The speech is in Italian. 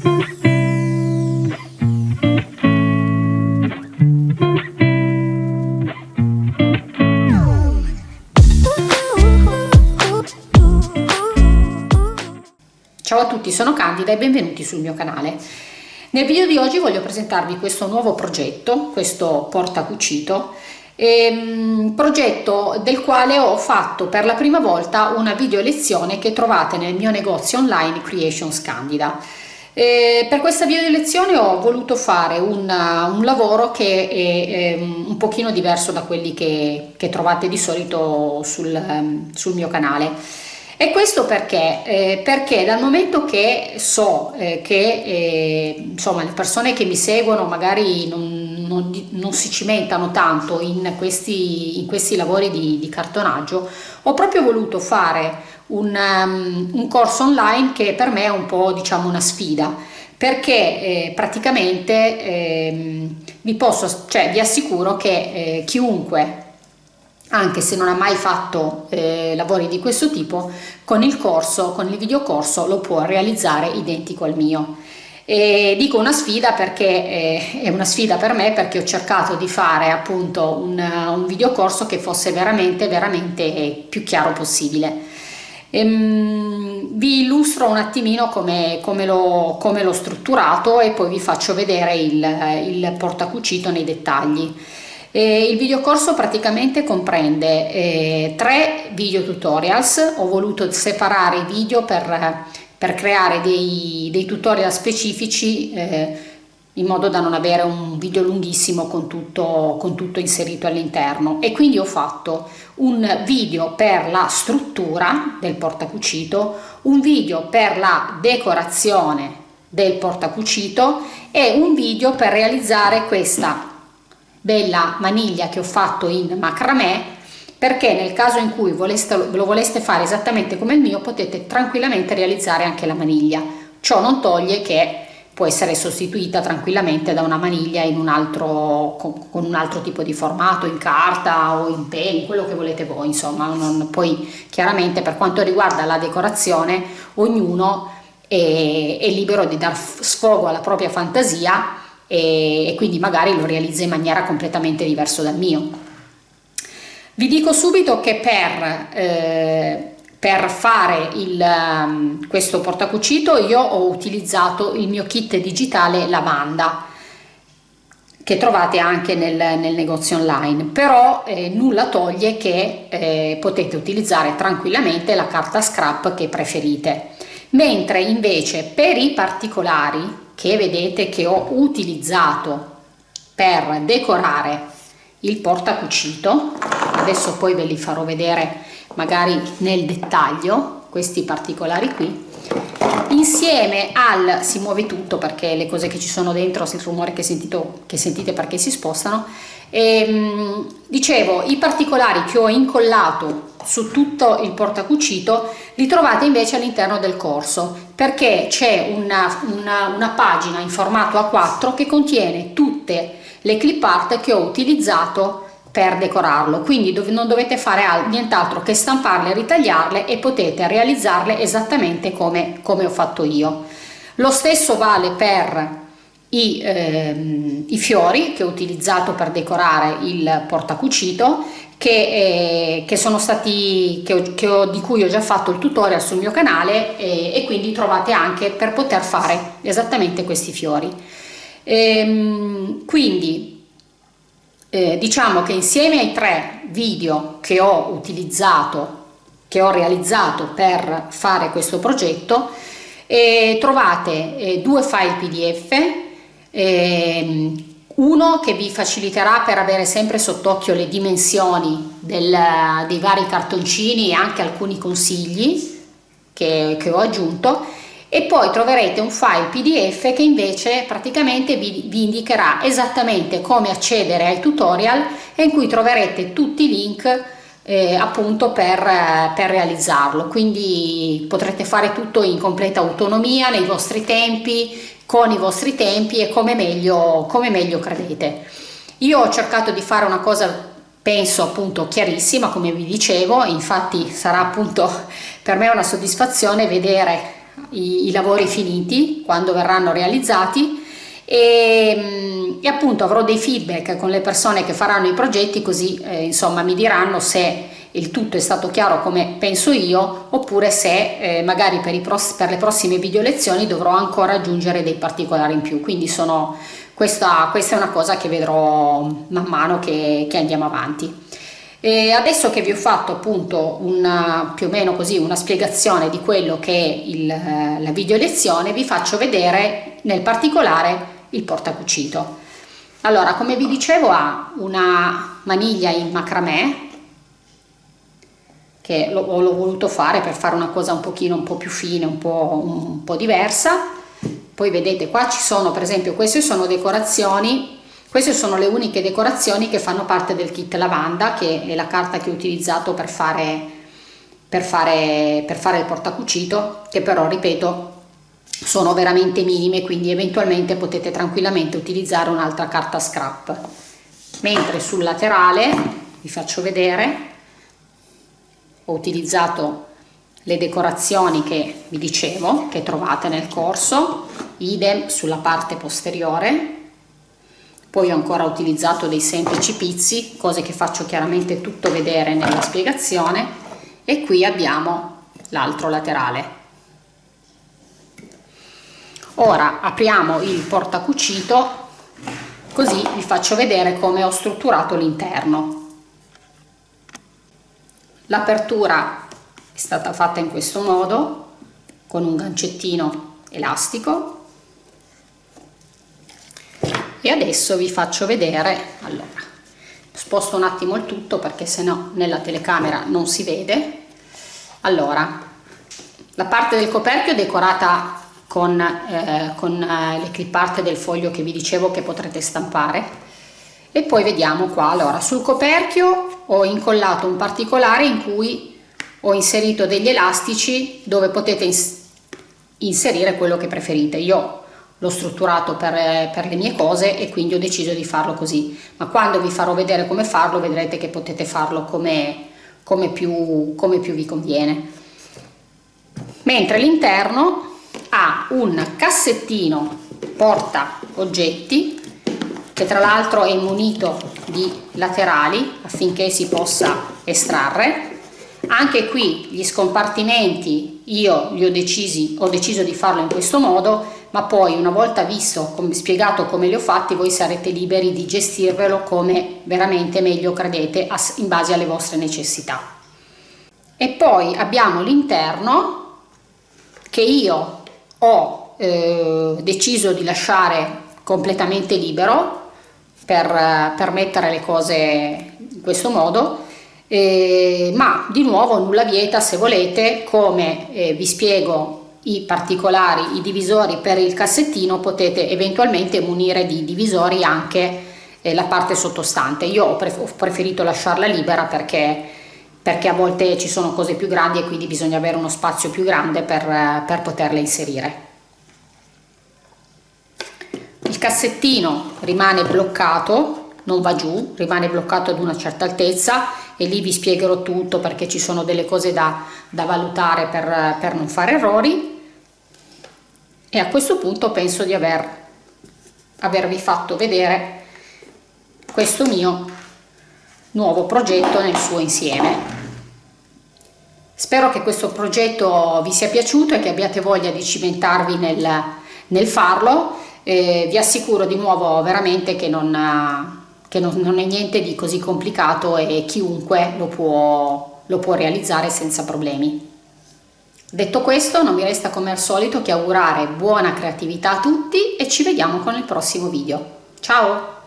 Ciao a tutti, sono Candida e benvenuti sul mio canale. Nel video di oggi voglio presentarvi questo nuovo progetto, questo portacucito, ehm, progetto del quale ho fatto per la prima volta una video lezione che trovate nel mio negozio online Creations Candida. Eh, per questa video lezione ho voluto fare un, un lavoro che è, è, un pochino diverso da quelli che, che trovate di solito sul, sul mio canale e questo perché? Eh, perché dal momento che so eh, che eh, insomma, le persone che mi seguono magari non, non, non si cimentano tanto in questi, in questi lavori di, di, cartonaggio, ho proprio voluto fare un, um, un, corso online che per me è un po' diciamo una sfida perché eh, praticamente ehm, vi posso, cioè vi assicuro che eh, chiunque anche se non ha mai fatto eh, lavori di questo tipo, con il corso, con il videocorso lo può realizzare identico al mio. E dico una sfida perché eh, è una sfida per me perché ho cercato di fare appunto un, un videocorso che fosse veramente veramente più chiaro possibile. Ehm, vi illustro un attimino come, come l'ho strutturato e poi vi faccio vedere il, il portacucito nei dettagli. Eh, il videocorso praticamente comprende eh, tre video tutorials, ho voluto separare i video per, per creare dei, dei, tutorial specifici eh, in modo da non avere un video lunghissimo con tutto, con tutto inserito all'interno. E quindi ho fatto un video per la struttura del portacucito, un video per la decorazione del portacucito e un video per realizzare questa bella maniglia che ho fatto in macramè perché nel caso in cui voleste, lo voleste fare esattamente come il mio potete tranquillamente realizzare anche la maniglia. Ciò non toglie che può essere sostituita tranquillamente da una maniglia in un altro, con, con un altro tipo di formato, in carta o in pen, quello che volete voi, insomma, non, poi chiaramente per quanto riguarda la decorazione ognuno è, è libero di dar sfogo alla propria fantasia e, e quindi magari lo realizza in maniera completamente diversa dal mio. Vi dico subito che per, eh, per fare il, um, questo portacucito io ho utilizzato il mio kit digitale lavanda che trovate anche nel, nel negozio online. Però eh, nulla toglie che eh, potete utilizzare tranquillamente la carta scrap che preferite. Mentre invece per i particolari che vedete che ho utilizzato per decorare il portacucito adesso poi ve li farò vedere magari nel dettaglio questi particolari qui. Insieme al si muove tutto perché le cose che ci sono dentro il rumore che, sentito, che sentite perché si spostano. E, ehm, dicevo i particolari che ho incollato su tutto il portacucito li trovate invece all'interno del corso perché c'è una, una, una pagina in formato A4 che contiene tutte le clip art che ho utilizzato per decorarlo. Quindi dov non dovete fare nient'altro che stamparle ritagliarle e potete realizzarle esattamente come, come ho fatto io. Lo stesso vale per i, ehm, i, fiori che ho utilizzato per decorare il portacucito che, eh, che sono stati che ho, che ho, di cui ho già fatto il tutorial sul mio canale e, e quindi trovate anche per poter fare esattamente questi fiori. Ehm, quindi eh, diciamo che insieme ai tre video che ho utilizzato che ho realizzato per fare questo progetto eh, trovate eh, due file pdf Ehm, uno che vi faciliterà per avere sempre sott'occhio le dimensioni del, dei vari cartoncini e anche alcuni consigli che, che, ho aggiunto e poi troverete un file pdf che invece praticamente vi, vi indicherà esattamente come accedere ai tutorial e in cui troverete tutti i link eh, appunto per, per realizzarlo quindi potrete fare tutto in completa autonomia nei vostri tempi con i vostri tempi e come meglio, come meglio credete. Io ho cercato di fare una cosa penso appunto chiarissima come vi dicevo infatti sarà appunto per me una soddisfazione vedere i, i lavori finiti, quando verranno realizzati e, mm, e, appunto avrò dei feedback con le persone che faranno i progetti così eh, insomma mi diranno se il tutto è stato chiaro come penso io oppure se eh, magari per, per, le prossime video lezioni dovrò ancora aggiungere dei particolari in più. Quindi sono, questa, questa è una cosa che vedrò man mano che, che andiamo avanti e adesso che vi ho fatto appunto una, più o meno così una spiegazione di quello che è il, eh, la video lezione vi faccio vedere nel particolare il portacucito allora come vi dicevo ha una maniglia in macramè che l'ho voluto fare per fare una cosa un pochino un po' più fine, un po', un po' diversa. Poi vedete qua ci sono per esempio queste sono decorazioni, queste sono le uniche decorazioni che fanno parte del kit lavanda che è la carta che ho utilizzato per fare, per fare, per fare il portacucito che però ripeto sono veramente minime quindi eventualmente potete tranquillamente utilizzare un'altra carta scrap. Mentre sul laterale vi faccio vedere ho utilizzato le decorazioni che vi dicevo che trovate nel corso idem sulla parte posteriore poi ho ancora utilizzato dei semplici pizzi cose che faccio chiaramente tutto vedere nella spiegazione. E qui abbiamo l'altro laterale. Ora apriamo il portacucito così vi faccio vedere come ho strutturato l'interno. L'apertura è stata fatta in questo modo, con un gancettino elastico. E adesso vi faccio vedere, allora, sposto un attimo il tutto perché se no nella telecamera non si vede. Allora, la parte del coperchio è decorata con, eh, con eh, le clip art del foglio che vi dicevo che potrete stampare e poi vediamo qua allora sul coperchio ho incollato un particolare in cui ho inserito degli elastici dove potete ins inserire quello che preferite io l'ho strutturato per, per, le mie cose e quindi ho deciso di farlo così. Ma quando vi farò vedere come farlo vedrete che potete farlo come, come, più, come più vi conviene. Mentre l'interno ha un cassettino porta oggetti che tra l'altro è munito di laterali affinché si possa estrarre. Anche qui gli scompartimenti io li ho decisi ho deciso di farlo in questo modo ma poi una volta visto come spiegato come li ho fatti voi sarete liberi di gestirvelo come veramente meglio credete in base alle vostre necessità. E poi abbiamo l'interno che io ho eh, deciso di lasciare completamente libero per, per mettere le cose in questo modo eh, ma di nuovo nulla vieta se volete come eh, vi spiego i particolari, i divisori per il cassettino potete eventualmente munire di divisori anche eh, la parte sottostante. Io ho, pref ho preferito lasciarla libera perché, perché, a volte ci sono cose più grandi e quindi bisogna avere uno spazio più grande per, per poterle inserire. Il cassettino rimane bloccato non va giù rimane bloccato ad una certa altezza e lì vi spiegherò tutto perché ci sono delle cose da, da valutare per, per non fare errori. E a questo punto penso di aver, avervi fatto vedere questo mio nuovo progetto nel suo insieme. Spero che questo progetto vi sia piaciuto e che abbiate voglia di cimentarvi nel, nel farlo. Eh, vi assicuro di nuovo veramente che, non, che non, non, è niente di così complicato e chiunque lo può, lo può realizzare senza problemi. Detto questo non mi resta come al solito che augurare buona creatività a tutti e ci vediamo con il prossimo video. Ciao!